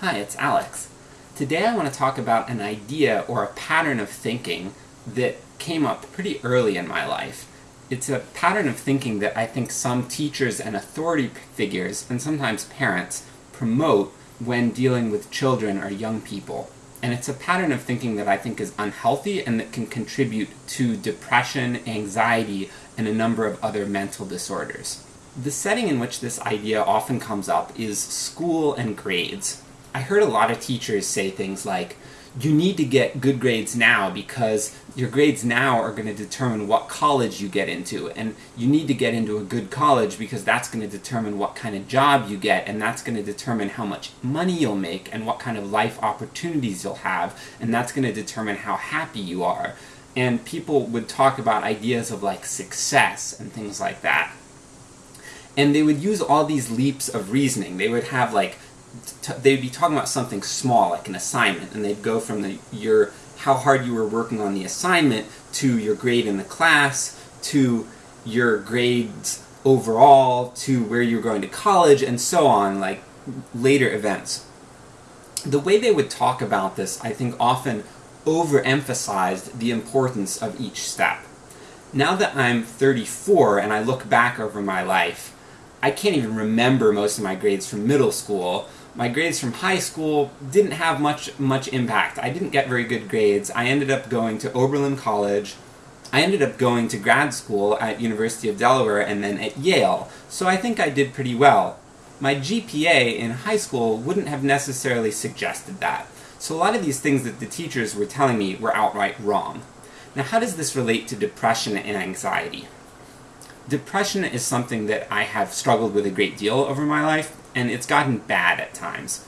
Hi, it's Alex. Today I want to talk about an idea or a pattern of thinking that came up pretty early in my life. It's a pattern of thinking that I think some teachers and authority figures, and sometimes parents, promote when dealing with children or young people. And it's a pattern of thinking that I think is unhealthy and that can contribute to depression, anxiety, and a number of other mental disorders. The setting in which this idea often comes up is school and grades. I heard a lot of teachers say things like, you need to get good grades now because your grades now are going to determine what college you get into, and you need to get into a good college because that's going to determine what kind of job you get, and that's going to determine how much money you'll make, and what kind of life opportunities you'll have, and that's going to determine how happy you are. And people would talk about ideas of like success and things like that. And they would use all these leaps of reasoning. They would have like they'd be talking about something small, like an assignment, and they'd go from the, your how hard you were working on the assignment to your grade in the class to your grades overall to where you're going to college and so on, like later events. The way they would talk about this, I think, often overemphasized the importance of each step. Now that I'm 34 and I look back over my life, I can't even remember most of my grades from middle school, my grades from high school didn't have much much impact. I didn't get very good grades. I ended up going to Oberlin College. I ended up going to grad school at University of Delaware and then at Yale, so I think I did pretty well. My GPA in high school wouldn't have necessarily suggested that. So a lot of these things that the teachers were telling me were outright wrong. Now how does this relate to depression and anxiety? Depression is something that I have struggled with a great deal over my life, and it's gotten bad at times.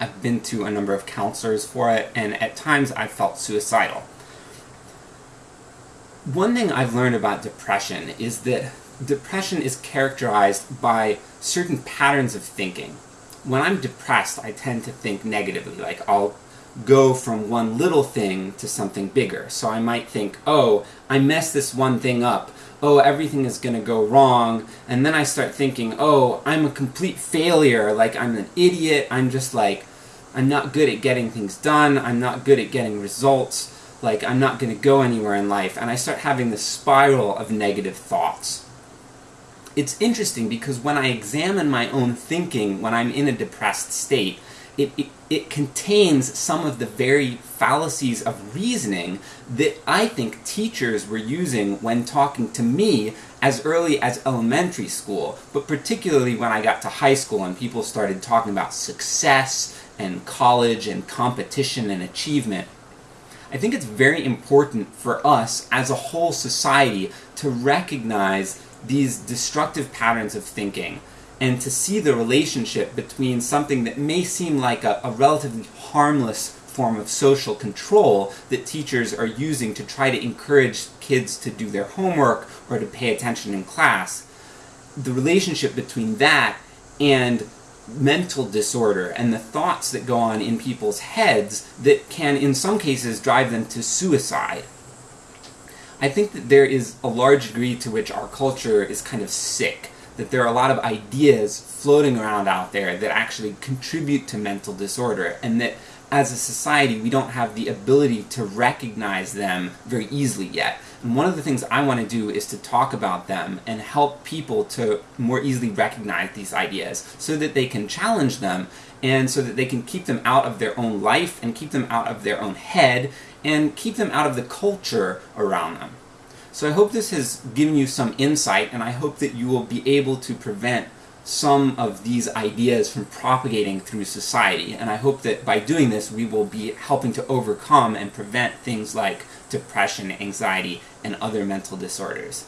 I've been to a number of counselors for it, and at times I've felt suicidal. One thing I've learned about depression is that depression is characterized by certain patterns of thinking. When I'm depressed, I tend to think negatively, like I'll go from one little thing to something bigger. So I might think, oh, I messed this one thing up, oh, everything is going to go wrong, and then I start thinking, oh, I'm a complete failure, like I'm an idiot, I'm just like, I'm not good at getting things done, I'm not good at getting results, like I'm not going to go anywhere in life, and I start having this spiral of negative thoughts. It's interesting because when I examine my own thinking when I'm in a depressed state, it, it, it, contains some of the very fallacies of reasoning that I think teachers were using when talking to me as early as elementary school, but particularly when I got to high school and people started talking about success and college and competition and achievement. I think it's very important for us as a whole society to recognize these destructive patterns of thinking and to see the relationship between something that may seem like a, a, relatively harmless form of social control that teachers are using to try to encourage kids to do their homework or to pay attention in class, the relationship between that and mental disorder and the thoughts that go on in people's heads that can, in some cases, drive them to suicide. I think that there is a large degree to which our culture is kind of sick that there are a lot of ideas floating around out there that actually contribute to mental disorder, and that as a society we don't have the ability to recognize them very easily yet. And one of the things I want to do is to talk about them and help people to more easily recognize these ideas so that they can challenge them and so that they can keep them out of their own life and keep them out of their own head and keep them out of the culture around them. So I hope this has given you some insight, and I hope that you will be able to prevent some of these ideas from propagating through society. And I hope that by doing this, we will be helping to overcome and prevent things like depression, anxiety, and other mental disorders.